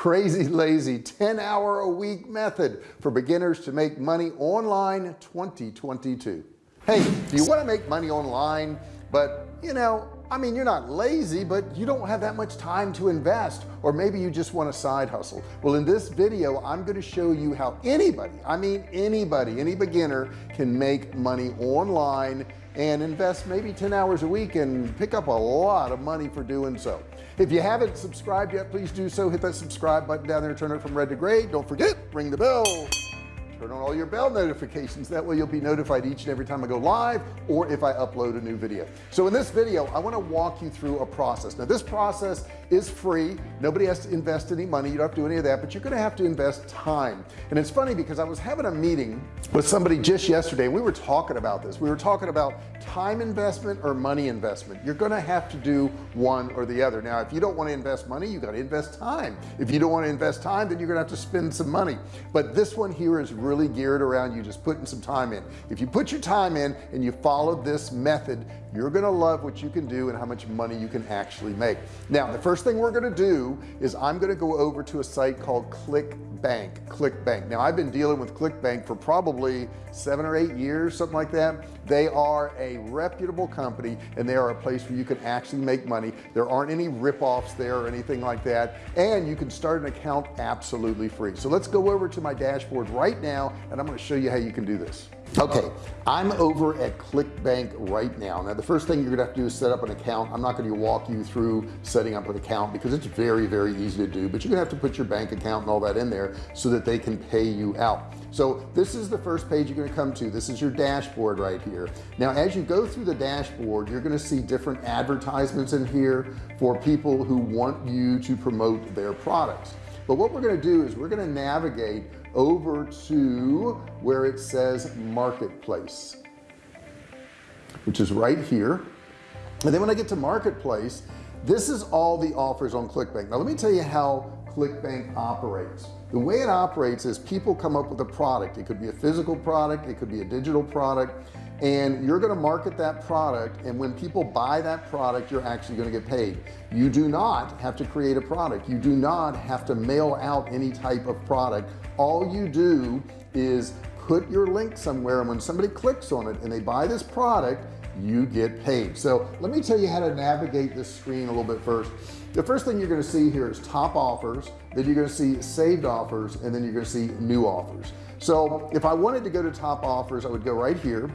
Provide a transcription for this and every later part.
crazy lazy 10 hour a week method for beginners to make money online 2022 hey do you want to make money online? But you know I mean you're not lazy but you don't have that much time to invest or maybe you just want a side hustle. Well in this video I'm going to show you how anybody I mean anybody any beginner can make money online and invest maybe 10 hours a week and pick up a lot of money for doing so if you haven't subscribed yet please do so. Hit that subscribe button down there turn it from red to gray. Don't forget ring the bell turn on all your bell notifications. That way you'll be notified each and every time I go live or if I upload a new video. So in this video I want to walk you through a process. Now this process is free. Nobody has to invest any money. You don't have to do any of that but you're gonna have to invest time. And it's funny because I was having a meeting with somebody just yesterday we were talking about this. We were talking about time investment or money investment. You're gonna have to do one or the other. Now if you don't want to invest money you got to invest time. If you don't want to invest time then you're gonna have to spend some money. But this one here is really geared around you just putting some time in. If you put your time in and you follow this method you're gonna love what you can do and how much money you can actually make. Now the first thing we're gonna do is I'm gonna go over to a site called ClickBank ClickBank now I've been dealing with ClickBank for probably seven or eight years something like that. They are a reputable company and they are a place where you can actually make money. There aren't any rip-offs there or anything like that and you can start an account absolutely free. So let's go over to my dashboard right now and I'm going to show you how you can do this okay I'm over at ClickBank right now. Now the first thing you're gonna have to do is set up an account. I'm not going to walk you through setting up an account because it's very very easy to do but you're gonna have to put your bank account and all that in there so that they can pay you out. So this is the first page you're going to come to. This is your dashboard right here. Now as you go through the dashboard you're going to see different advertisements in here for people who want you to promote their products. But what we're going to do is we're going to navigate over to where it says marketplace which is right here. And then when I get to marketplace this is all the offers on clickbank. Now let me tell you how clickbank operates. The way it operates is people come up with a product. It could be a physical product. It could be a digital product and you're going to market that product and when people buy that product you're actually going to get paid. You do not have to create a product. You do not have to mail out any type of product. All you do is put your link somewhere and when somebody clicks on it and they buy this product you get paid. So let me tell you how to navigate this screen a little bit first. The first thing you're going to see here is top offers then you're going to see saved offers and then you're going to see new offers. So if I wanted to go to top offers I would go right here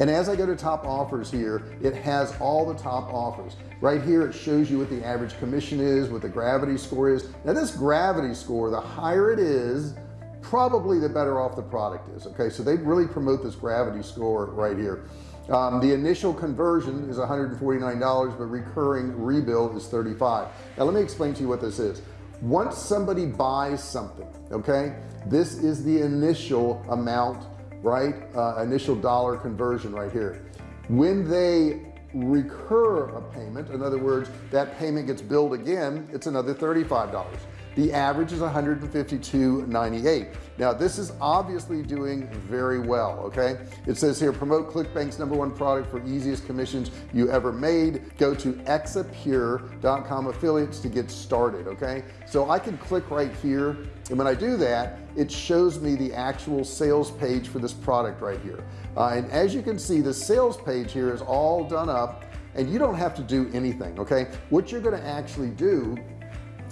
and as I go to top offers here it has all the top offers. Right here it shows you what the average commission is what the gravity score is. Now this gravity score the higher it is probably the better off the product is okay? So they really promote this gravity score right here. Um, the initial conversion is $149 but recurring rebill is 35 now let me explain to you what this is. Once somebody buys something okay this is the initial amount right uh, initial dollar conversion right here. When they recur a payment in other words that payment gets billed again it's another $35 the average is 152.98 now this is obviously doing very well okay? It says here promote clickbank's number one product for easiest commissions you ever made. Go to exipure.com affiliates to get started okay? So I can click right here and when I do that it shows me the actual sales page for this product right here. Uh, and as you can see the sales page here is all done up and you don't have to do anything okay? What you're going to actually do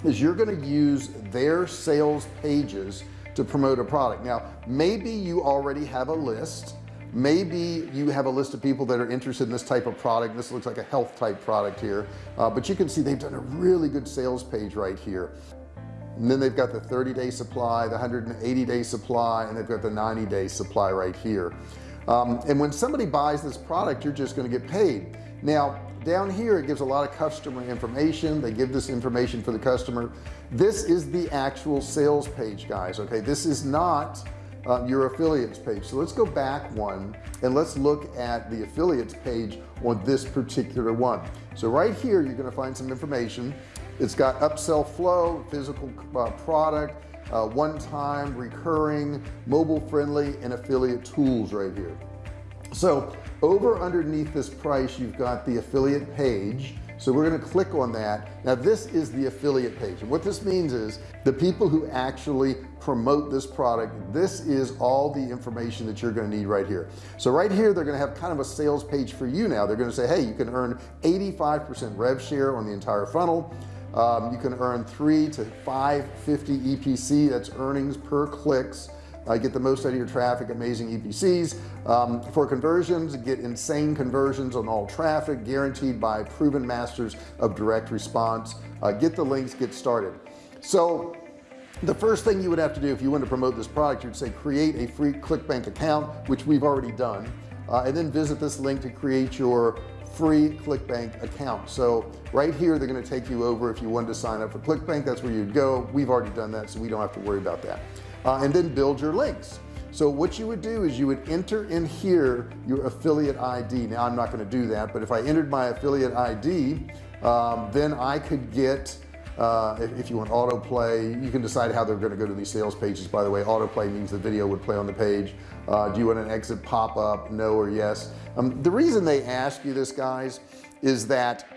is you're going to use their sales pages to promote a product. Now maybe you already have a list. Maybe you have a list of people that are interested in this type of product. This looks like a health type product here. Uh, but you can see they've done a really good sales page right here. And then they've got the 30 day supply the 180 day supply and they've got the 90 day supply right here um, and when somebody buys this product you're just going to get paid. Now down here it gives a lot of customer information. They give this information for the customer. This is the actual sales page guys okay? This is not uh, your affiliates page. So let's go back one and let's look at the affiliates page on this particular one. So right here you're going to find some information. It's got upsell flow physical uh, product uh, one-time recurring mobile friendly and affiliate tools right here. So over underneath this price you've got the affiliate page. So we're going to click on that. Now this is the affiliate page. And what this means is the people who actually promote this product this is all the information that you're going to need right here. So right here they're going to have kind of a sales page for you now. They're going to say hey you can earn 85% rev share on the entire funnel um, you can earn three to 550 EPC that's earnings per clicks. Uh, get the most out of your traffic amazing EPCs um, for conversions get insane conversions on all traffic guaranteed by proven masters of direct response. Uh, get the links get started. So the first thing you would have to do if you want to promote this product you'd say create a free clickbank account which we've already done uh, and then visit this link to create your free clickbank account. So right here they're going to take you over if you wanted to sign up for clickbank. That's where you'd go. We've already done that so we don't have to worry about that. Uh, and then build your links. So what you would do is you would enter in here your affiliate ID now I'm not going to do that but if I entered my affiliate ID um, then I could get uh, if, if, you want autoplay you can decide how they're going to go to these sales pages. By the way autoplay means the video would play on the page. Uh, do you want an exit pop-up no or yes? Um, the reason they ask you this guys is that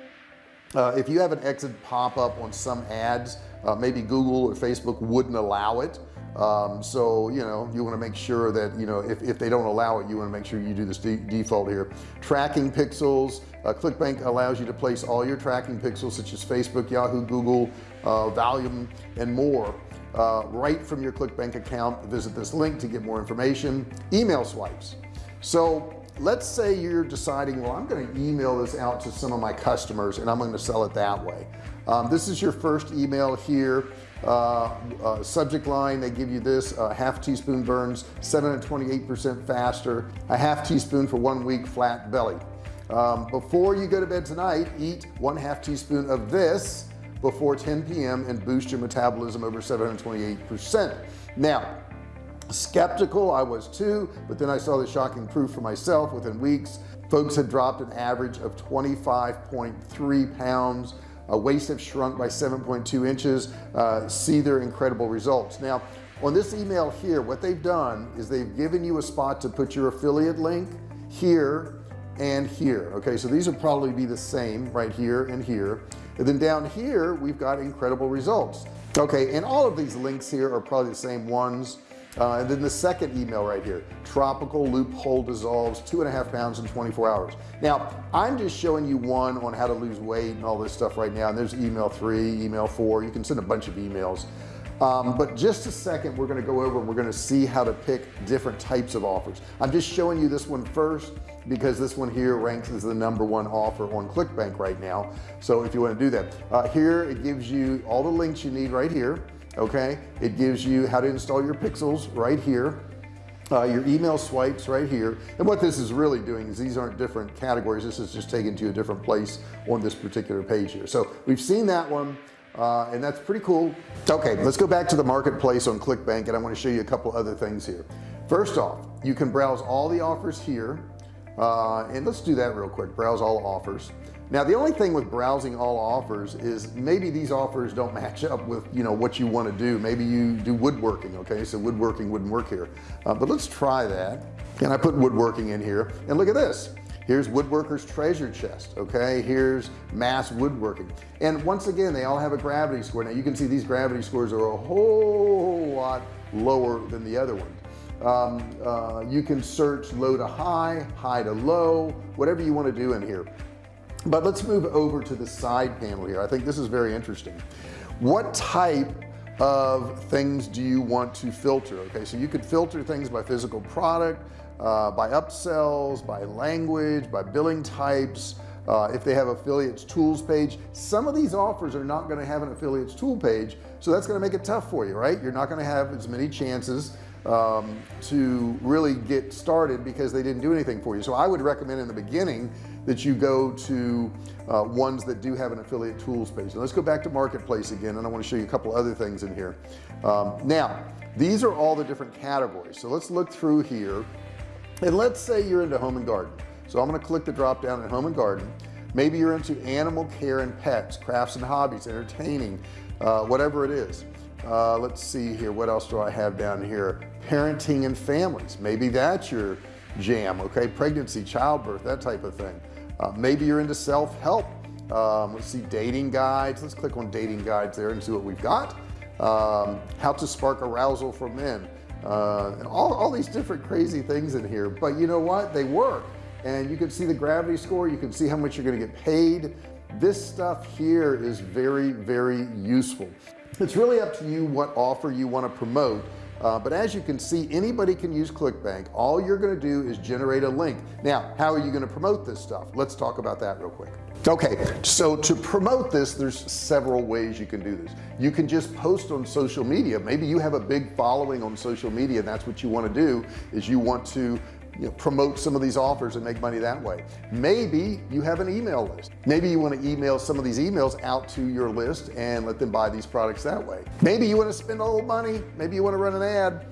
uh, if you have an exit pop-up on some ads uh, maybe Google or Facebook wouldn't allow it um, so you know you want to make sure that you know if, if they don't allow it you want to make sure you do this de default here. Tracking pixels uh, clickbank allows you to place all your tracking pixels such as Facebook Yahoo Google uh, Voluum and more. Uh, right from your clickbank account visit this link to get more information. Email swipes. So let's say you're deciding well I'm going to email this out to some of my customers and I'm going to sell it that way. Um, this is your first email here subject line they give you this uh, half teaspoon burns 728 percent faster a half teaspoon for one week flat belly um, before you go to bed tonight eat one half teaspoon of this before 10 p.m. and boost your metabolism over 728 percent now skeptical I was too but then I saw the shocking proof for myself within weeks folks had dropped an average of 25.3 pounds uh, waist have shrunk by 7.2 inches uh, see their incredible results. Now on this email here what they've done is they've given you a spot to put your affiliate link here and here okay? So these will probably be the same right here and here. And then down here we've got incredible results. Okay and all of these links here are probably the same ones uh, and then the second email right here tropical loophole dissolves two and a half pounds in 24 hours. Now I'm just showing you one on how to lose weight and all this stuff right now and there's email three email four you can send a bunch of emails. Um, but just a second we're going to go over and we're going to see how to pick different types of offers. I'm just showing you this one first because this one here ranks as the number one offer on clickbank right now. So if you want to do that uh, here it gives you all the links you need right here okay? It gives you how to install your pixels right here uh, your email swipes right here. And what this is really doing is these aren't different categories. This is just taken to a different place on this particular page here. So we've seen that one uh, and that's pretty cool. Okay let's go back to the marketplace on clickbank and I want to show you a couple other things here. First off you can browse all the offers here uh, and let's do that real quick. Browse all offers. Now the only thing with browsing all offers is maybe these offers don't match up with you know what you want to do. Maybe you do woodworking okay? So woodworking wouldn't work here. Uh, but let's try that. And I put woodworking in here? And look at this. Here's woodworkers treasure chest okay? Here's mass woodworking. And once again they all have a gravity score. Now you can see these gravity scores are a whole lot lower than the other ones um, uh, you can search low to high high to low whatever you want to do in here. But let's move over to the side panel here. I think this is very interesting. What type of things do you want to filter? Okay so you could filter things by physical product uh, by upsells by language by billing types uh, if they have affiliates tools page. Some of these offers are not going to have an affiliates tool page so that's going to make it tough for you right? You're not going to have as many chances um, to really get started because they didn't do anything for you. So I would recommend in the beginning that you go to uh, ones that do have an affiliate tools page. Now let's go back to marketplace again and I want to show you a couple other things in here. Um, now these are all the different categories. So let's look through here. And let's say you're into home and garden. So I'm going to click the drop down in home and garden. Maybe you're into animal care and pets crafts and hobbies entertaining uh, whatever it is. Uh, let's see here. What else do I have down here parenting and families. Maybe that's your jam okay? Pregnancy childbirth that type of thing. Uh, maybe you're into self-help. Um, let's see dating guides. Let's click on dating guides there and see what we've got. Um, how to spark arousal for men. Uh, and all, all these different crazy things in here. But you know what? They work. And you can see the gravity score. You can see how much you're going to get paid. This stuff here is very very useful. It's really up to you what offer you want to promote uh, but as you can see anybody can use clickbank. All you're going to do is generate a link. Now how are you going to promote this stuff? Let's talk about that real quick. Okay so to promote this there's several ways you can do this. You can just post on social media. Maybe you have a big following on social media and that's what you want to do is you want to you know, promote some of these offers and make money that way. Maybe you have an email list. Maybe you want to email some of these emails out to your list and let them buy these products that way. Maybe you want to spend a little money. Maybe you want to run an ad.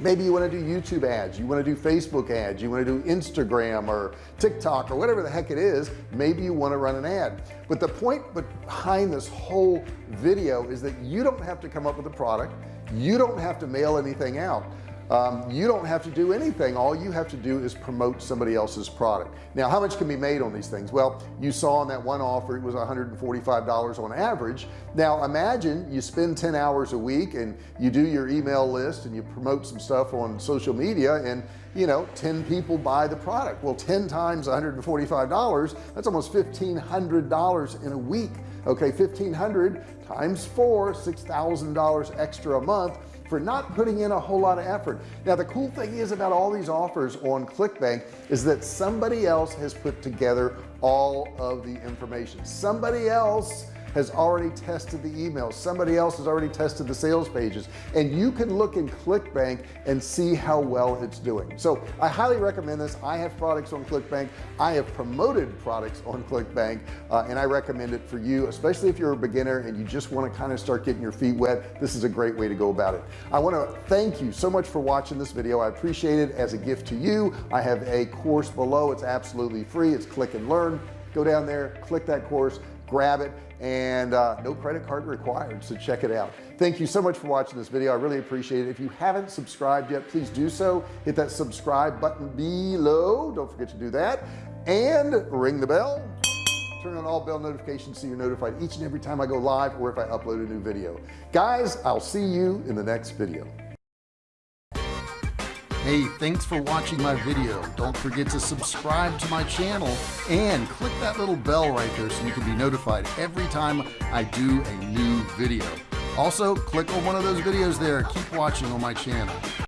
Maybe you want to do YouTube ads. You want to do Facebook ads. You want to do Instagram or TikTok or whatever the heck it is. Maybe you want to run an ad. But the point behind this whole video is that you don't have to come up with a product. You don't have to mail anything out um, you don't have to do anything. All you have to do is promote somebody else's product. Now how much can be made on these things? Well you saw on that one offer it was $145 on average. Now imagine you spend 10 hours a week and you do your email list and you promote some stuff on social media and you know 10 people buy the product. Well 10 times $145 that's almost $1,500 in a week. Okay 1500 times four $6,000 extra a month for not putting in a whole lot of effort. Now the cool thing is about all these offers on clickbank is that somebody else has put together all of the information. Somebody else has already tested the emails. Somebody else has already tested the sales pages. And you can look in clickbank and see how well it's doing. So I highly recommend this. I have products on clickbank. I have promoted products on clickbank uh, and I recommend it for you especially if you're a beginner and you just want to kind of start getting your feet wet. This is a great way to go about it. I want to thank you so much for watching this video. I appreciate it as a gift to you. I have a course below. It's absolutely free. It's click and learn. Go down there click that course grab it and uh, no credit card required so check it out. Thank you so much for watching this video. I really appreciate it. If you haven't subscribed yet please do so. Hit that subscribe button below. Don't forget to do that. And ring the bell. Turn on all bell notifications so you're notified each and every time I go live or if I upload a new video. Guys I'll see you in the next video Hey, thanks for watching my video. Don't forget to subscribe to my channel and click that little bell right there so you can be notified every time I do a new video. Also, click on one of those videos there. Keep watching on my channel.